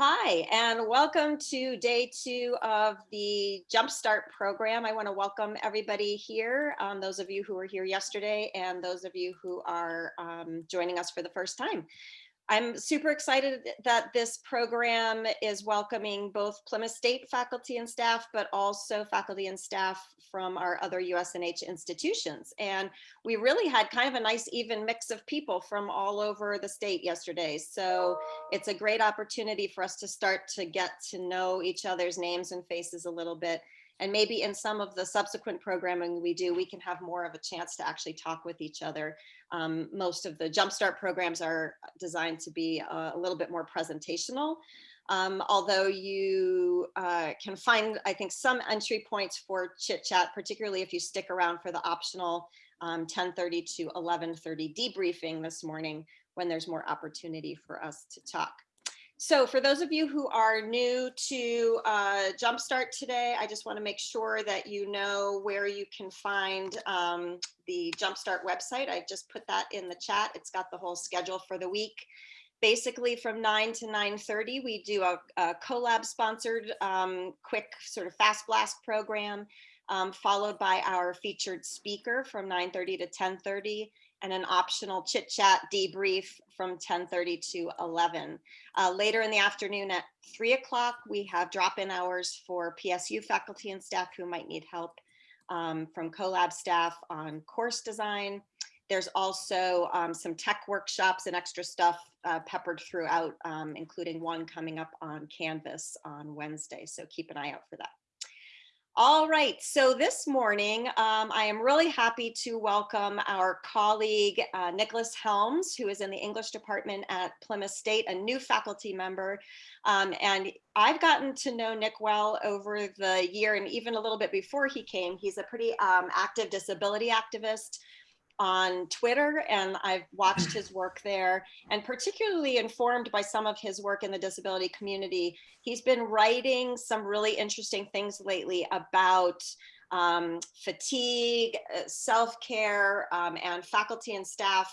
Hi, and welcome to day two of the Jumpstart program. I want to welcome everybody here, um, those of you who were here yesterday and those of you who are um, joining us for the first time. I'm super excited that this program is welcoming both Plymouth State faculty and staff, but also faculty and staff from our other USNH institutions. And we really had kind of a nice even mix of people from all over the state yesterday. So it's a great opportunity for us to start to get to know each other's names and faces a little bit. And maybe in some of the subsequent programming we do, we can have more of a chance to actually talk with each other um, most of the Jumpstart programs are designed to be a, a little bit more presentational. Um, although you uh, can find, I think, some entry points for chit chat, particularly if you stick around for the optional 1030 um, to 1130 debriefing this morning when there's more opportunity for us to talk. So for those of you who are new to uh, Jumpstart today, I just want to make sure that you know where you can find um, the Jumpstart website. I just put that in the chat. It's got the whole schedule for the week. Basically from 9 to 9.30, we do a, a CoLab sponsored um, quick sort of fast blast program, um, followed by our featured speaker from 9.30 to 10.30 and an optional chit chat debrief from 1030 to 11. Uh, later in the afternoon at three o'clock, we have drop-in hours for PSU faculty and staff who might need help um, from CoLab staff on course design. There's also um, some tech workshops and extra stuff uh, peppered throughout, um, including one coming up on Canvas on Wednesday. So keep an eye out for that. All right, so this morning, um, I am really happy to welcome our colleague, uh, Nicholas Helms, who is in the English department at Plymouth State, a new faculty member. Um, and I've gotten to know Nick well over the year and even a little bit before he came. He's a pretty um, active disability activist on Twitter and I've watched his work there and particularly informed by some of his work in the disability community. He's been writing some really interesting things lately about um, fatigue, uh, self-care, um, and faculty and staff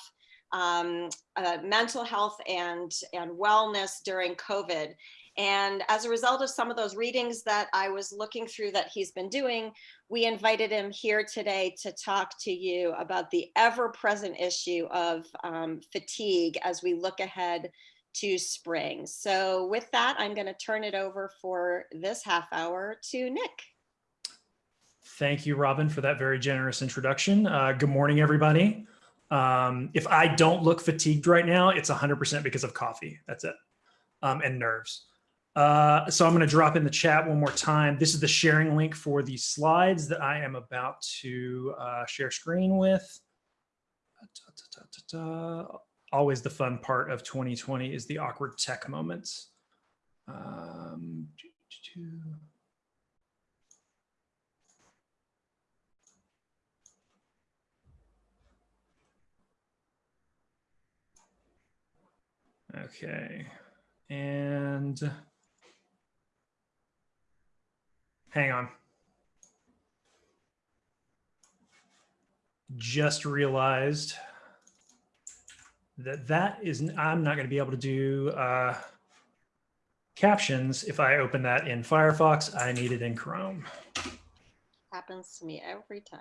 um, uh, mental health and, and wellness during COVID. And as a result of some of those readings that I was looking through that he's been doing, we invited him here today to talk to you about the ever present issue of um, fatigue as we look ahead to spring. So with that, I'm going to turn it over for this half hour to Nick. Thank you, Robin, for that very generous introduction. Uh, good morning, everybody. Um, if I don't look fatigued right now, it's 100% because of coffee. That's it. Um, and nerves. Uh, so I'm going to drop in the chat one more time. This is the sharing link for the slides that I am about to uh, share screen with. Da, da, da, Always the fun part of 2020 is the awkward tech moments. Um, okay. And Hang on. Just realized that that is, I'm not going to be able to do uh, captions if I open that in Firefox. I need it in Chrome. Happens to me every time.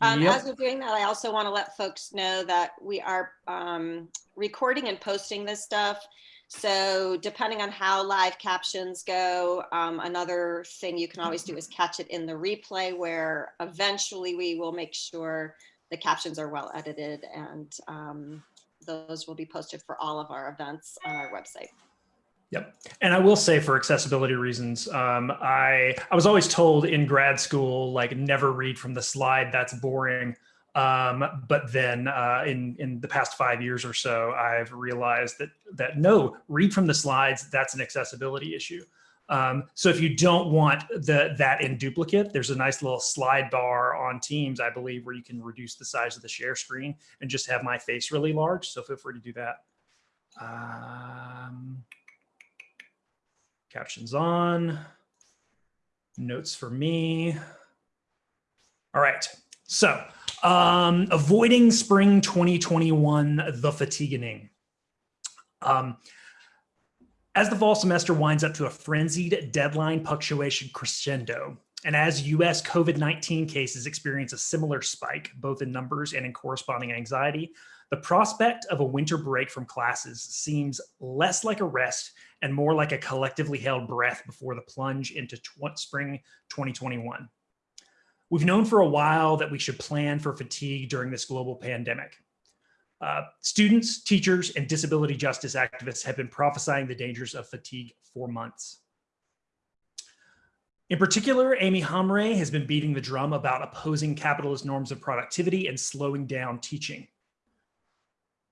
Um, yep. As we're doing that, I also want to let folks know that we are um, recording and posting this stuff so depending on how live captions go, um, another thing you can always do is catch it in the replay where eventually we will make sure the captions are well edited and um, those will be posted for all of our events on our website. Yep. And I will say for accessibility reasons, um, I, I was always told in grad school, like never read from the slide, that's boring. Um, but then uh, in, in the past five years or so, I've realized that, that no, read from the slides, that's an accessibility issue. Um, so if you don't want the, that in duplicate, there's a nice little slide bar on Teams, I believe, where you can reduce the size of the share screen and just have my face really large. So feel free to do that. Um, captions on, notes for me. All right, so um, avoiding spring 2021, the fatiguing. Um, As the fall semester winds up to a frenzied deadline punctuation crescendo, and as US COVID-19 cases experience a similar spike, both in numbers and in corresponding anxiety, the prospect of a winter break from classes seems less like a rest and more like a collectively held breath before the plunge into spring 2021. We've known for a while that we should plan for fatigue during this global pandemic. Uh, students, teachers, and disability justice activists have been prophesying the dangers of fatigue for months. In particular, Aimi Hamraie has been beating the drum about opposing capitalist norms of productivity and slowing down teaching.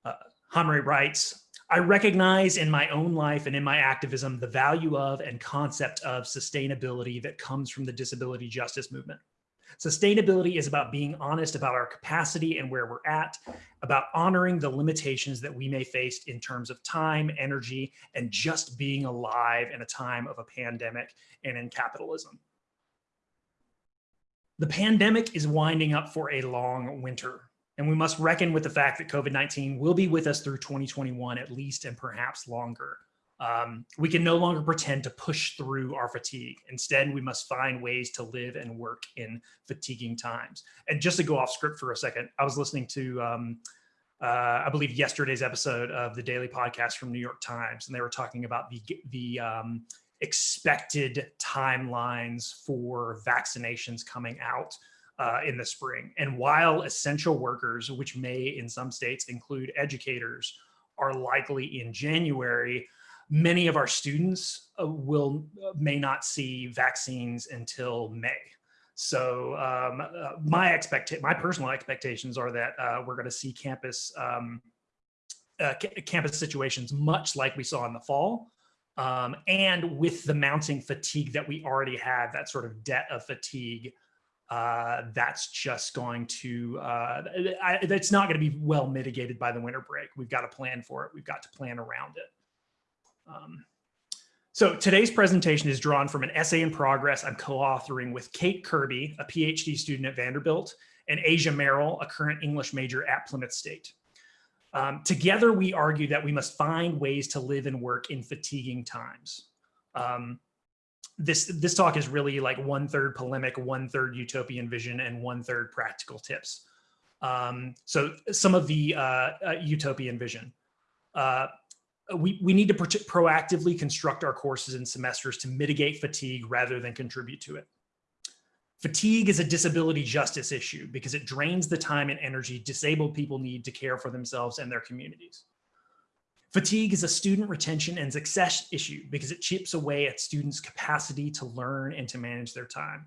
Uh, Hamraie writes, I recognize in my own life and in my activism the value of and concept of sustainability that comes from the disability justice movement. Sustainability is about being honest about our capacity and where we're at, about honoring the limitations that we may face in terms of time, energy, and just being alive in a time of a pandemic and in capitalism. The pandemic is winding up for a long winter, and we must reckon with the fact that COVID-19 will be with us through 2021 at least and perhaps longer. Um, we can no longer pretend to push through our fatigue. Instead, we must find ways to live and work in fatiguing times. And just to go off script for a second, I was listening to, um, uh, I believe yesterday's episode of the daily podcast from New York Times, and they were talking about the, the um, expected timelines for vaccinations coming out uh, in the spring. And while essential workers, which may in some states include educators, are likely in January, many of our students uh, will uh, may not see vaccines until May. So um, uh, my expect my personal expectations are that uh, we're going to see campus um, uh, campus situations much like we saw in the fall. Um, and with the mounting fatigue that we already have, that sort of debt of fatigue, uh, that's just going to, I, it's not going to be well mitigated by the winter break. We've got to plan for it. We've got to plan around it. Um, so today's presentation is drawn from an essay in progress I'm co-authoring with Kate Kirby, a PhD student at Vanderbilt, and Asia Merrill, a current English major at Plymouth State. Um, together, we argue that we must find ways to live and work in fatiguing times. Um, this, this talk is really like one third polemic, one third utopian vision, and one third practical tips. Um, so some of the uh, uh, utopian vision. Uh, Uh, we, we need to pro proactively construct our courses and semesters to mitigate fatigue rather than contribute to it. Fatigue is a disability justice issue because it drains the time and energy disabled people need to care for themselves and their communities. Fatigue is a student retention and success issue because it chips away at students' capacity to learn and to manage their time.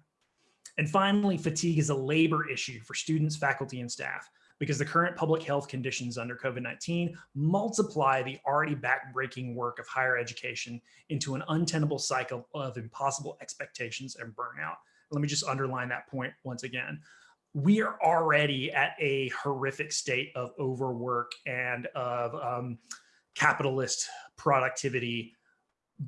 And finally, fatigue is a labor issue for students, faculty, and staff because the current public health conditions under COVID-19 multiply the already backbreaking work of higher education into an untenable cycle of impossible expectations and burnout. Let me just underline that point once again. We are already at a horrific state of overwork and of um, capitalist productivity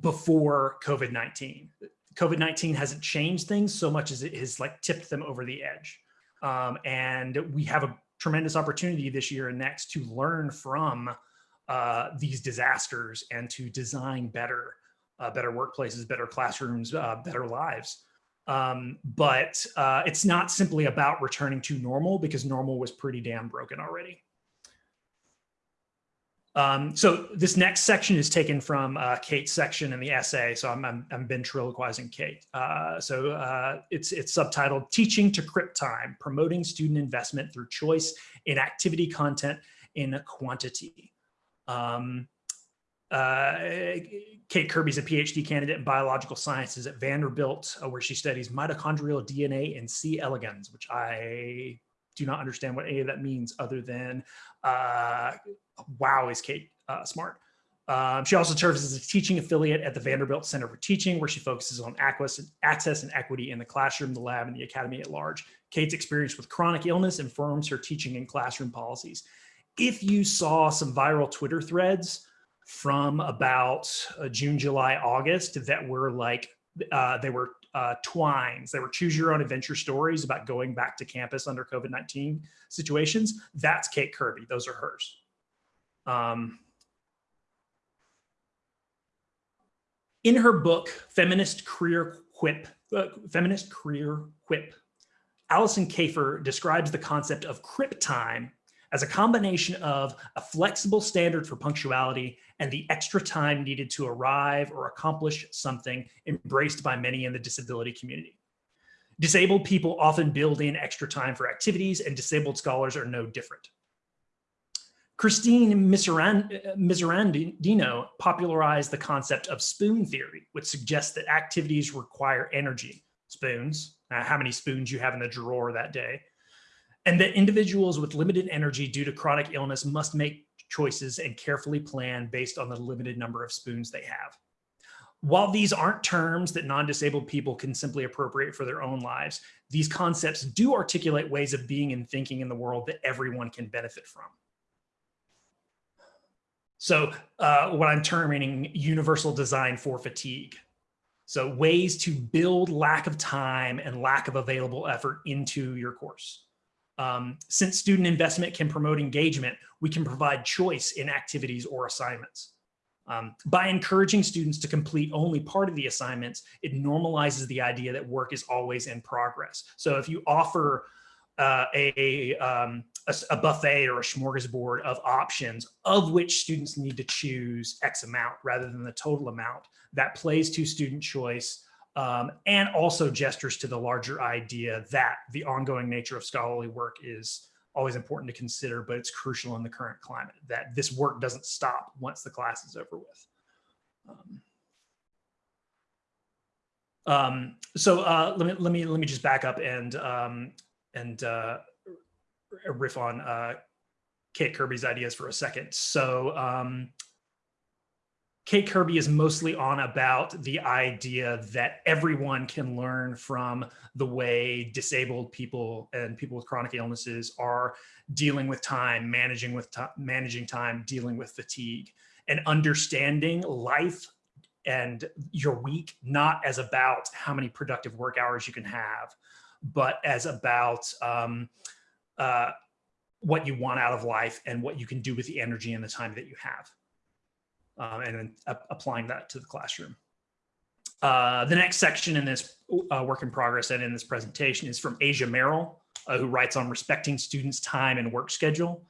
before COVID-19. COVID-19 hasn't changed things so much as it has like tipped them over the edge. Um, and we have a tremendous opportunity this year and next to learn from uh, these disasters and to design better, uh, better workplaces, better classrooms, uh, better lives. Um, but uh, it's not simply about returning to normal because normal was pretty damn broken already. Um, so this next section is taken from uh, Kate's section in the essay. So I'm, I'm, I'm ventriloquizing Kate. Uh, so uh, it's, it's subtitled Teaching to Crip Time, Promoting Student Investment Through Choice in Activity Content in Quantity. Um, uh, Kate Kirby's a PhD candidate in biological sciences at Vanderbilt, uh, where she studies mitochondrial DNA and C. elegans, which I do not understand what any of that means other than uh, wow, is Kate uh, smart. Um, she also serves as a teaching affiliate at the Vanderbilt Center for Teaching, where she focuses on access and equity in the classroom, the lab, and the academy at large. Kate's experience with chronic illness informs her teaching and classroom policies. If you saw some viral Twitter threads from about uh, June, July, August that were like, uh, they were uh, twines, they were choose your own adventure stories about going back to campus under COVID-19 situations, that's Kate Kirby, those are hers. Um, in her book, Feminist Queer Crip, uh, Feminist Queer Crip, Alison Kafer describes the concept of crip time as a combination of a flexible standard for punctuality and the extra time needed to arrive or accomplish something embraced by many in the disability community. Disabled people often build in extra time for activities and disabled scholars are no different. Christine Miserandino popularized the concept of spoon theory, which suggests that activities require energy, spoons, uh, how many spoons you have in the drawer that day, and that individuals with limited energy due to chronic illness must make choices and carefully plan based on the limited number of spoons they have. While these aren't terms that non-disabled people can simply appropriate for their own lives, these concepts do articulate ways of being and thinking in the world that everyone can benefit from. So uh, what I'm terming universal design for fatigue. So ways to build lack of time and lack of available effort into your course. Um, since student investment can promote engagement, we can provide choice in activities or assignments. Um, by encouraging students to complete only part of the assignments, it normalizes the idea that work is always in progress. So if you offer uh, a, um, a, a, buffet or a smorgasbord of options of which students need to choose X amount rather than the total amount, that plays to student choice um, and also gestures to the larger idea that the ongoing nature of scholarly work is always important to consider, but it's crucial in the current climate that this work doesn't stop once the class is over with. Um, um, so uh, let me let me let me just back up and um, and uh, riff on uh, Kate Kirby's ideas for a second. So um, Kate Kirby is mostly on about the idea that everyone can learn from the way disabled people and people with chronic illnesses are dealing with time, managing with managing time, dealing with fatigue, and understanding life and your week not as about how many productive work hours you can have, but as about um, uh, what you want out of life and what you can do with the energy and the time that you have um, and then applying that to the classroom. Uh, the next section in this uh, work in progress and in this presentation is from Asia Merrill, uh, who writes on respecting students' time and work schedule.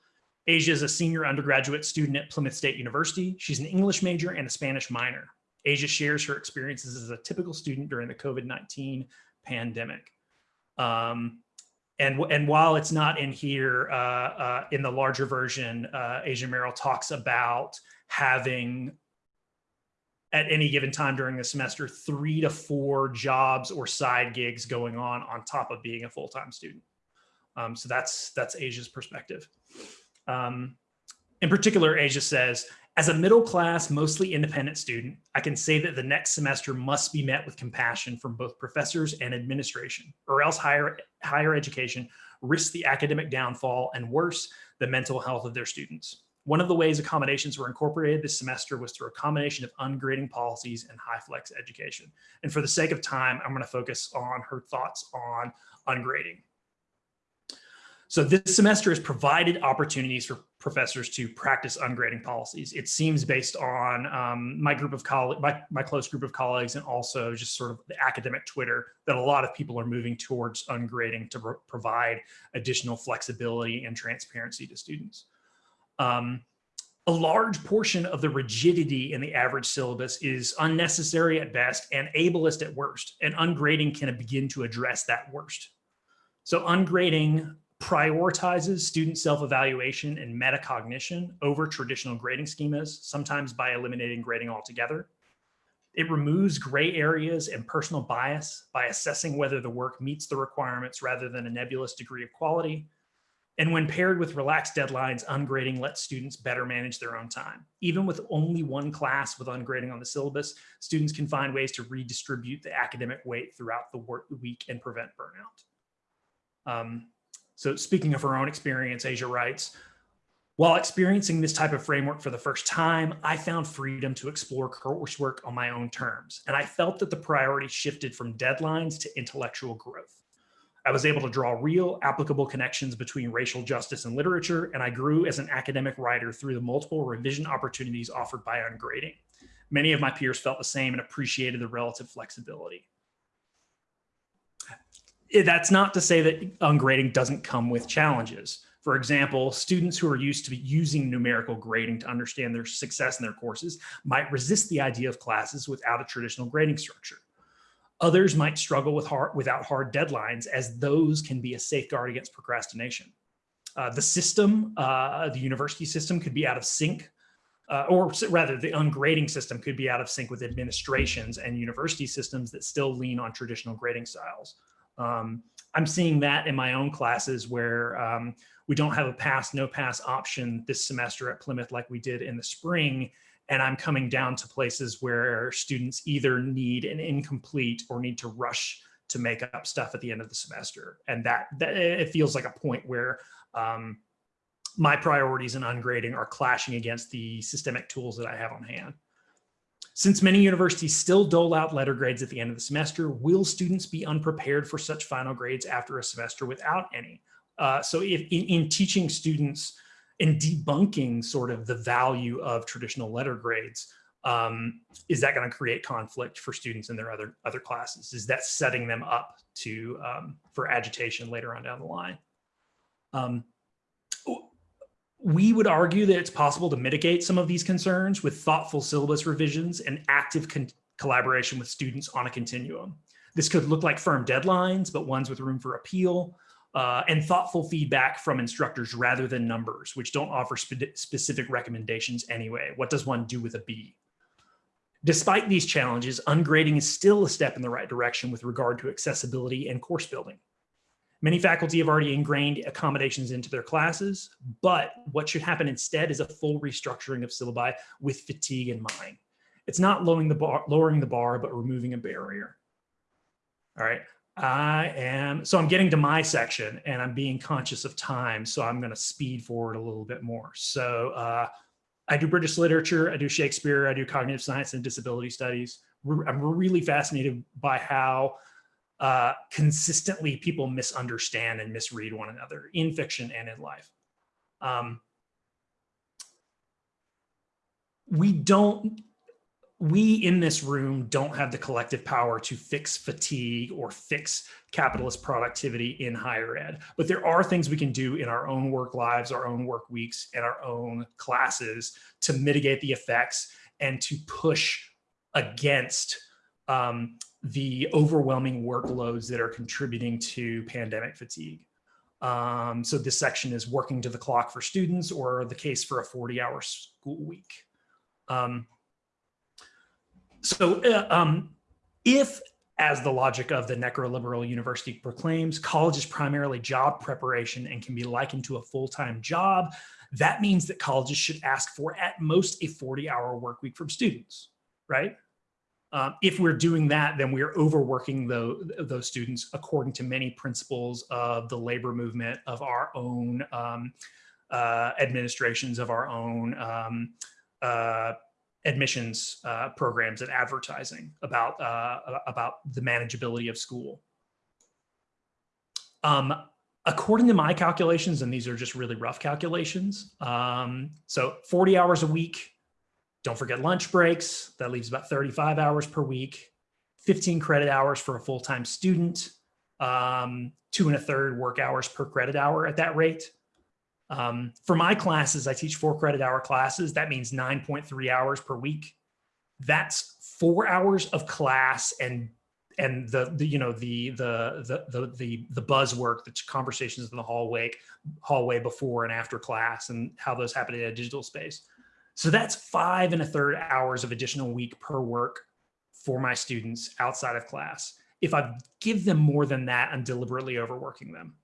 Asia is a senior undergraduate student at Plymouth State University. She's an English major and a Spanish minor. Asia shares her experiences as a typical student during the COVID-19 pandemic. Um, and, and while it's not in here, uh, uh, in the larger version, uh, Asia Merrill talks about having at any given time during the semester, three to four jobs or side gigs going on on top of being a full-time student. Um, so that's that's Asia's perspective. Um, in particular, Asia says, as a middle class, mostly independent student, I can say that the next semester must be met with compassion from both professors and administration, or else higher, higher education risks the academic downfall and worse, the mental health of their students. One of the ways accommodations were incorporated this semester was through a combination of ungrading policies and HyFlex education. And for the sake of time, I'm gonna focus on her thoughts on ungrading. So this semester has provided opportunities for professors to practice ungrading policies. It seems based on um, my group of colleagues, my, my close group of colleagues, and also just sort of the academic Twitter that a lot of people are moving towards ungrading to pro provide additional flexibility and transparency to students. Um, a large portion of the rigidity in the average syllabus is unnecessary at best and ableist at worst, and ungrading can begin to address that worst. So ungrading prioritizes student self-evaluation and metacognition over traditional grading schemas, sometimes by eliminating grading altogether. It removes gray areas and personal bias by assessing whether the work meets the requirements rather than a nebulous degree of quality. And when paired with relaxed deadlines, ungrading lets students better manage their own time. Even with only one class with ungrading on the syllabus, students can find ways to redistribute the academic weight throughout the week and prevent burnout. Um, so speaking of her own experience, Asia writes, while experiencing this type of framework for the first time, I found freedom to explore coursework on my own terms, and I felt that the priority shifted from deadlines to intellectual growth. I was able to draw real applicable connections between racial justice and literature, and I grew as an academic writer through the multiple revision opportunities offered by ungrading. Many of my peers felt the same and appreciated the relative flexibility. Eh, That's not to say that ungrading doesn't come with challenges. For example, students who are used to using numerical grading to understand their success in their courses might resist the idea of classes without a traditional grading structure. Others might struggle with hard, without hard deadlines as those can be a safeguard against procrastination. Uh, the system, uh, the university system could be out of sync, uh, or rather the ungrading system could be out of sync with administrations and university systems that still lean on traditional grading styles. Um, I'm seeing that in my own classes where um, we don't have a pass, no pass option this semester at Plymouth like we did in the spring. And I'm coming down to places where students either need an incomplete or need to rush to make up stuff at the end of the semester. And that, that it feels like a point where um, my priorities in ungrading are clashing against the systemic tools that I have on hand. Since many universities still dole out letter grades at the end of the semester, will students be unprepared for such final grades after a semester without any? Uh, so if in, in teaching students and debunking sort of the value of traditional letter grades, um, is that going to create conflict for students in their other other classes? Is that setting them up to um, for agitation later on down the line? Um, we would argue that it's possible to mitigate some of these concerns with thoughtful syllabus revisions and active collaboration with students on a continuum. This could look like firm deadlines, but ones with room for appeal, uh, and thoughtful feedback from instructors rather than numbers, which don't offer spe- specific recommendations anyway. What does one do with a B? Despite these challenges, ungrading is still a step in the right direction with regard to accessibility and course building. Many faculty have already ingrained accommodations into their classes, but what should happen instead is a full restructuring of syllabi with fatigue in mind. It's not lowering the bar, lowering the bar, but removing a barrier. All right, I am, so I'm getting to my section and I'm being conscious of time, so I'm gonna speed forward a little bit more. So uh, I do British literature, I do Shakespeare, I do cognitive science and disability studies. I'm really fascinated by how uh, consistently people misunderstand and misread one another in fiction and in life. Um, we don't, we in this room don't have the collective power to fix fatigue or fix capitalist productivity in higher ed, but there are things we can do in our own work lives, our own work weeks, and our own classes to mitigate the effects and to push against um, the overwhelming workloads that are contributing to pandemic fatigue. Um, so this section is working to the clock for students or the case for a 40 hour school week. Um, so uh, um, if, as the logic of the necroliberal university proclaims, college is primarily job preparation and can be likened to a full-time job, that means that colleges should ask for at most a 40 hour work week from students, right? Um, if we're doing that, then we're overworking the, those students according to many principles of the labor movement, of our own um, uh, administrations, of our own um, uh, admissions uh, programs and advertising about, uh, about the manageability of school. Um, according to my calculations, and these are just really rough calculations, um, so 40 hours a week, don't forget lunch breaks. That leaves about 35 hours per week, 15 credit hours for a full-time student, um, two and a third work hours per credit hour at that rate. Um, for my classes, I teach four credit hour classes. That means 9.3 hours per week. That's four hours of class and and the, the you know the, the the the the the buzz work, the conversations in the hallway hallway before and after class, and how those happen in a digital space. So that's five and a third hours of additional week per work for my students outside of class. If I give them more than that, I'm deliberately overworking them.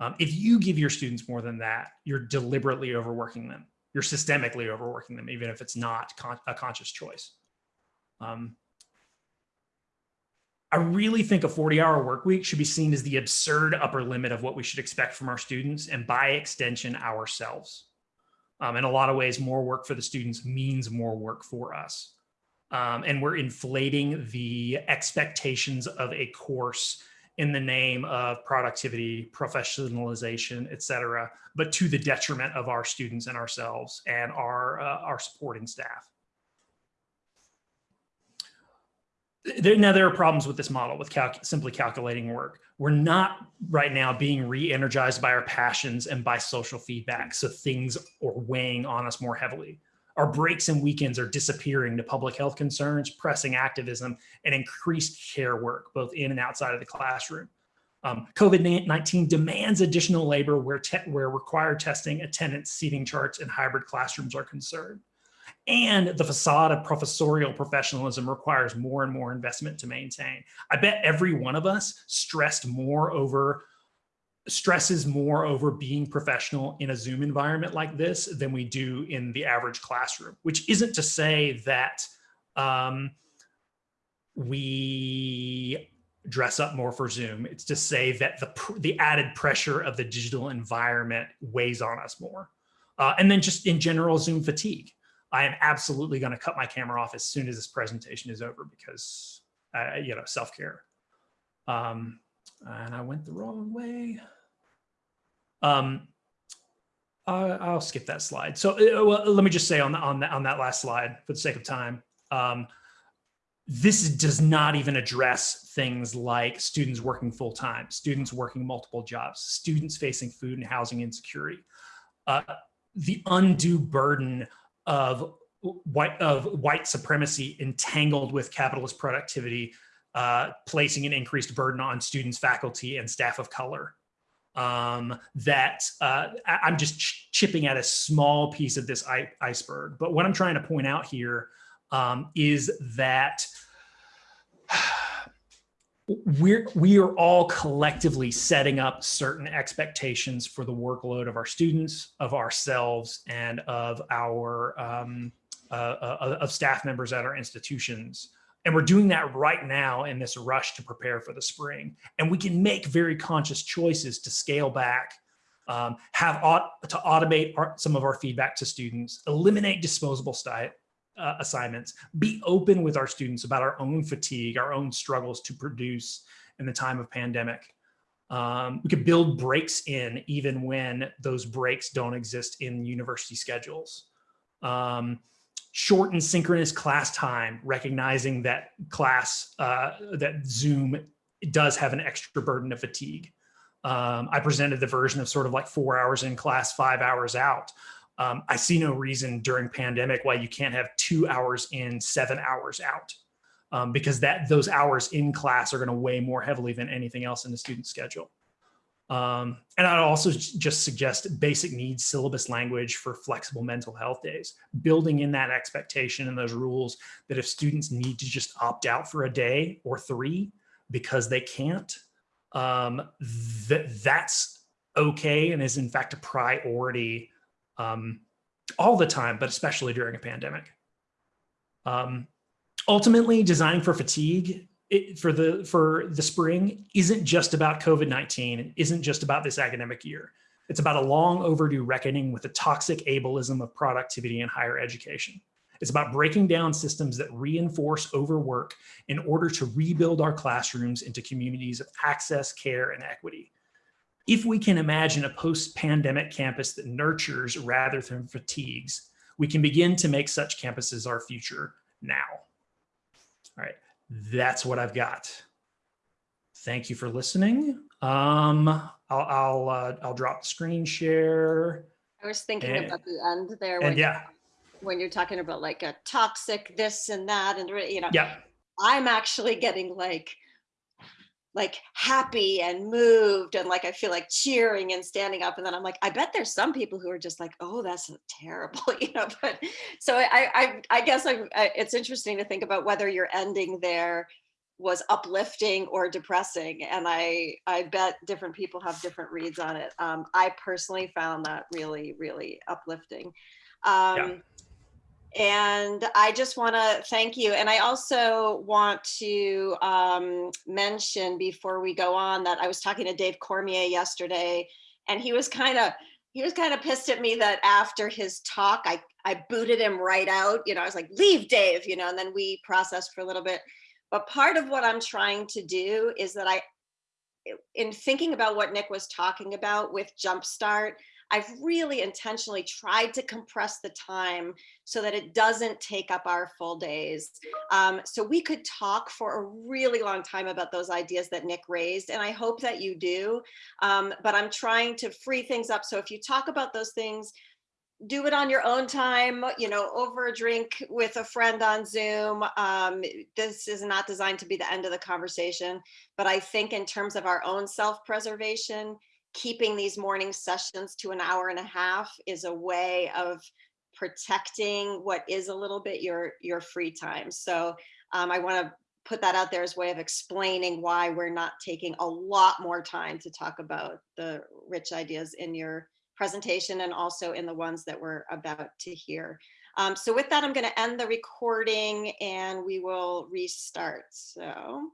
Um, if you give your students more than that, you're deliberately overworking them. You're systemically overworking them, even if it's not con a conscious choice. Um, I really think a 40 hour work week should be seen as the absurd upper limit of what we should expect from our students and by extension ourselves. Um, in a lot of ways, more work for the students means more work for us. Um, and we're inflating the expectations of a course in the name of productivity, professionalization, et cetera, but to the detriment of our students and ourselves and our, uh, our supporting staff. there, now there are problems with this model with calc simply calculating work. We're not right now being re-energized by our passions and by social feedback. So things are weighing on us more heavily. Our breaks and weekends are disappearing to public health concerns, pressing activism, and increased care work, both in and outside of the classroom. Um, COVID-19 demands additional labor where, where required testing, attendance, seating charts, and hybrid classrooms are concerned. And the facade of professorial professionalism requires more and more investment to maintain. I bet every one of us stressed more over stresses more over being professional in a Zoom environment like this than we do in the average classroom, which isn't to say that um, we dress up more for Zoom. It's to say that the, the added pressure of the digital environment weighs on us more. Uh, and then just in general Zoom fatigue. I am absolutely going to cut my camera off as soon as this presentation is over because, you know, self-care. Um, and I went the wrong way. Um, I'll skip that slide. So uh, well, let me just say on, the, on, the, on that last slide, for the sake of time, um, this does not even address things like students working full time, students working multiple jobs, students facing food and housing insecurity. Uh, the undue burden of white of white supremacy entangled with capitalist productivity, uh, placing an increased burden on students, faculty, and staff of color. Um, that uh, I'm just ch chipping at a small piece of this iceberg. But what I'm trying to point out here um, is that we're we are all collectively setting up certain expectations for the workload of our students of ourselves and of our um, uh, uh, of staff members at our institutions. And we're doing that right now in this rush to prepare for the spring. And we can make very conscious choices to scale back um, have to automate our, some of our feedback to students eliminate disposable style uh, assignments, be open with our students about our own fatigue, our own struggles to produce in the time of pandemic. Um, we could build breaks in even when those breaks don't exist in university schedules. Um, shorten synchronous class time, recognizing that class, uh, that Zoom does have an extra burden of fatigue. Um, I presented the version of sort of like four hours in class, five hours out. Um, I see no reason during pandemic why you can't have two hours in, seven hours out, um, because that those hours in class are going to weigh more heavily than anything else in the student schedule. Um, and I'd also just suggest basic needs syllabus language for flexible mental health days, building in that expectation and those rules that if students need to just opt out for a day or three because they can't, um, that that's okay and is in fact a priority um, all the time, but especially during a pandemic. Um, ultimately, designing for fatigue it, for the for the spring isn't just about COVID-19, isn't just about this academic year. It's about a long overdue reckoning with the toxic ableism of productivity in higher education. It's about breaking down systems that reinforce overwork in order to rebuild our classrooms into communities of access, care, and equity if we can imagine a post-pandemic campus that nurtures rather than fatigues, we can begin to make such campuses our future now. All right, that's what I've got. Thank you for listening. Um, I'll I'll uh, I'll drop the screen share. I was thinking and, about the end there. When, yeah. When you're talking about like a toxic this and that, and you know, yeah. I'm actually getting like like happy and moved and like I feel like cheering and standing up and then I'm like I bet there's some people who are just like oh that's terrible you know but so I I I guess I, I it's interesting to think about whether your ending there was uplifting or depressing and I I bet different people have different reads on it. Um, I personally found that really really uplifting. Um, yeah and I just want to thank you. And I also want to um, mention before we go on that I was talking to Dave Cormier yesterday, and he was kind of he was kind of pissed at me that after his talk, I I booted him right out. You know, I was like, "Leave, Dave," you know, and then we processed for a little bit. But part of what I'm trying to do is that I, in thinking about what Nick was talking about with Jumpstart, I've really intentionally tried to compress the time so that it doesn't take up our full days. Um, so we could talk for a really long time about those ideas that Nick raised, and I hope that you do. Um, but I'm trying to free things up. So if you talk about those things, do it on your own time, you know, over a drink with a friend on Zoom. Um, this is not designed to be the end of the conversation, but I think in terms of our own self-preservation, keeping these morning sessions to an hour and a half is a way of protecting what is a little bit your your free time. So um, I want to put that out there as a way of explaining why we're not taking a lot more time to talk about the rich ideas in your presentation and also in the ones that we're about to hear. Um, so with that, I'm going to end the recording and we will restart. So.